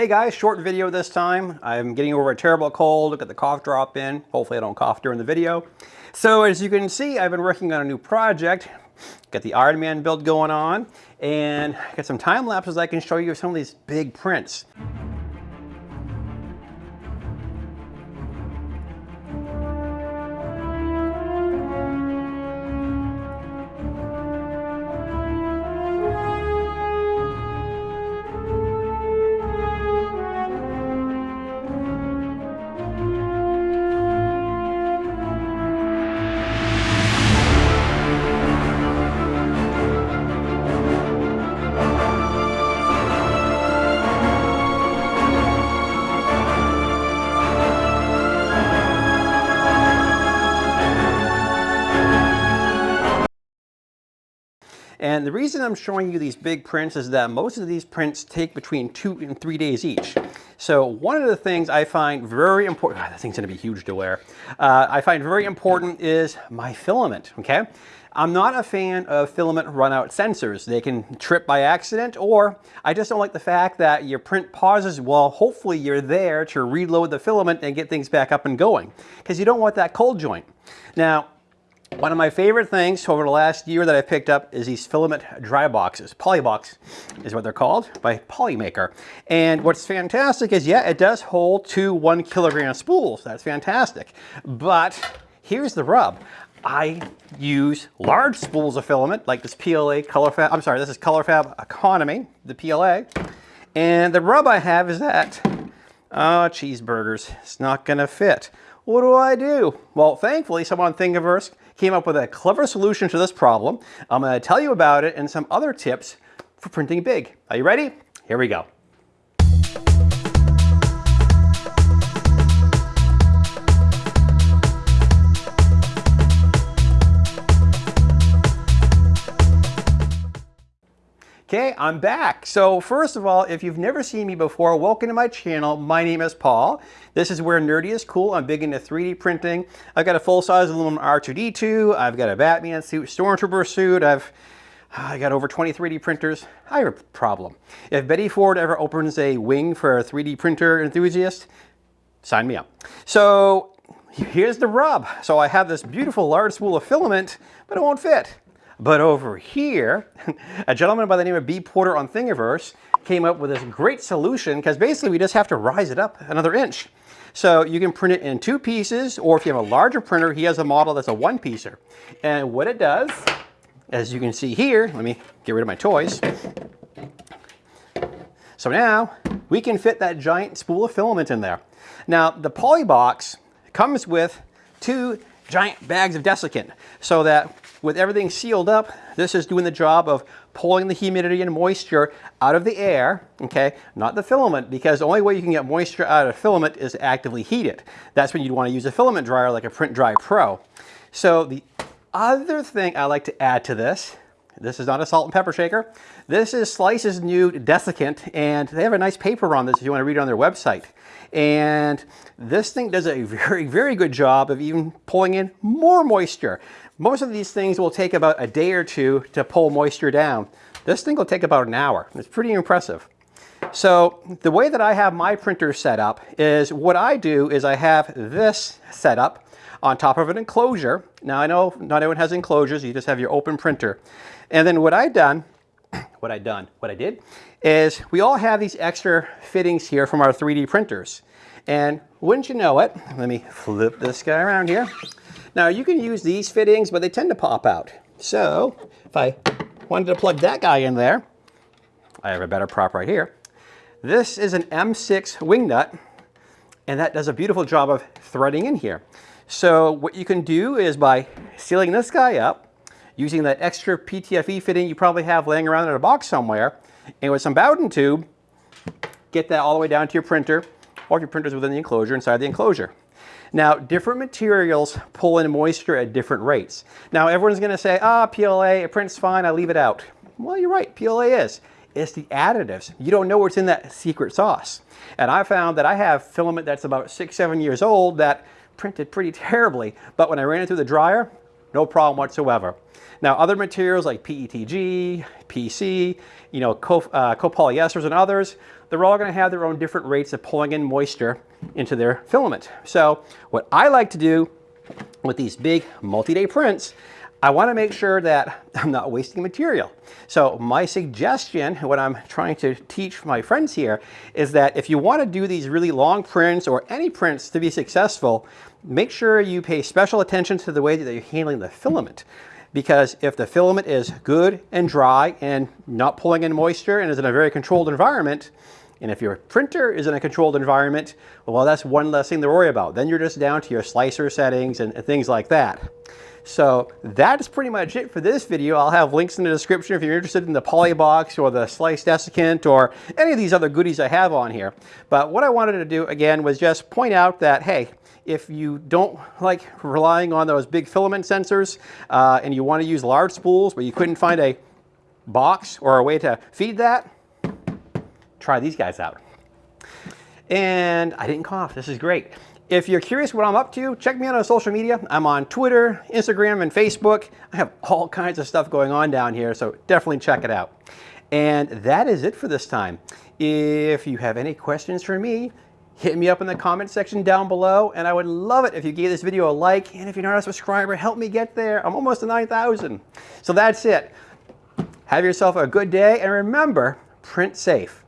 Hey guys, short video this time. I'm getting over a terrible cold. Got the cough drop in. Hopefully I don't cough during the video. So as you can see, I've been working on a new project. Got the Iron Man build going on and got some time lapses I can show you of some of these big prints. And the reason I'm showing you these big prints is that most of these prints take between two and three days each. So one of the things I find very important, God, that thing's gonna be huge to wear. Uh, I find very important is my filament, okay? I'm not a fan of filament runout sensors. They can trip by accident or I just don't like the fact that your print pauses while hopefully you're there to reload the filament and get things back up and going because you don't want that cold joint. Now, one of my favorite things over the last year that I picked up is these filament dry boxes. Polybox is what they're called by Polymaker. And what's fantastic is, yeah, it does hold two one kilogram spools. That's fantastic. But here's the rub. I use large spools of filament like this PLA ColorFabb, I'm sorry, this is ColorFabb Economy, the PLA. And the rub I have is that, oh, cheeseburgers, it's not gonna fit. What do I do? Well, thankfully, someone on Thingiverse came up with a clever solution to this problem. I'm going to tell you about it and some other tips for printing big. Are you ready? Here we go. Okay, I'm back. So first of all, if you've never seen me before, welcome to my channel. My name is Paul. This is where nerdy is cool. I'm big into 3D printing. I've got a full-size aluminum R2-D2. I've got a Batman suit, Stormtrooper suit. I've I got over 20 3D printers. I have a problem. If Betty Ford ever opens a wing for a 3D printer enthusiast, sign me up. So here's the rub. So I have this beautiful large spool of filament, but it won't fit. But over here, a gentleman by the name of B. Porter on Thingiverse came up with this great solution because basically we just have to rise it up another inch. So you can print it in two pieces, or if you have a larger printer, he has a model that's a one piecer. And what it does, as you can see here, let me get rid of my toys. So now we can fit that giant spool of filament in there. Now the Polybox comes with two giant bags of desiccant so that with everything sealed up, this is doing the job of pulling the humidity and moisture out of the air, okay, not the filament, because the only way you can get moisture out of filament is actively heat it. That's when you'd want to use a filament dryer like a Print Dry Pro. So the other thing I like to add to this, this is not a salt and pepper shaker. This is Slice's new desiccant, and they have a nice paper on this if you want to read it on their website. And this thing does a very, very good job of even pulling in more moisture. Most of these things will take about a day or two to pull moisture down. This thing will take about an hour. It's pretty impressive. So the way that I have my printer set up is what I do is I have this set up on top of an enclosure. Now I know not everyone has enclosures, you just have your open printer. And then what I done, what I done, what I did is we all have these extra fittings here from our 3D printers. And wouldn't you know it, let me flip this guy around here. Now you can use these fittings, but they tend to pop out. So if I wanted to plug that guy in there, I have a better prop right here. This is an M6 wing nut, and that does a beautiful job of threading in here. So what you can do is by sealing this guy up, using that extra PTFE fitting you probably have laying around in a box somewhere, and with some Bowden tube, get that all the way down to your printer, or if your printer's within the enclosure, inside the enclosure. Now, different materials pull in moisture at different rates. Now, everyone's gonna say, ah, PLA, it prints fine, I leave it out. Well, you're right, PLA is. It's the additives. You don't know what's in that secret sauce. And I found that I have filament that's about six, seven years old that printed pretty terribly, but when I ran it through the dryer, no problem whatsoever. Now, other materials like PETG, PC, you know, co uh, copolyesters and others, they're all gonna have their own different rates of pulling in moisture into their filament. So what I like to do with these big multi-day prints, I wanna make sure that I'm not wasting material. So my suggestion, what I'm trying to teach my friends here, is that if you wanna do these really long prints or any prints to be successful, make sure you pay special attention to the way that you're handling the filament because if the filament is good and dry and not pulling in moisture and is in a very controlled environment, and if your printer is in a controlled environment, well, that's one less thing to worry about. Then you're just down to your slicer settings and, and things like that. So that is pretty much it for this video. I'll have links in the description if you're interested in the Polybox or the sliced desiccant or any of these other goodies I have on here. But what I wanted to do again was just point out that, hey, if you don't like relying on those big filament sensors uh, and you want to use large spools but you couldn't find a box or a way to feed that, try these guys out. And I didn't cough, this is great. If you're curious what I'm up to, check me out on social media. I'm on Twitter, Instagram, and Facebook. I have all kinds of stuff going on down here, so definitely check it out. And that is it for this time. If you have any questions for me, hit me up in the comment section down below. And I would love it if you gave this video a like. And if you're not a subscriber, help me get there. I'm almost to 9,000. So that's it. Have yourself a good day. And remember, print safe.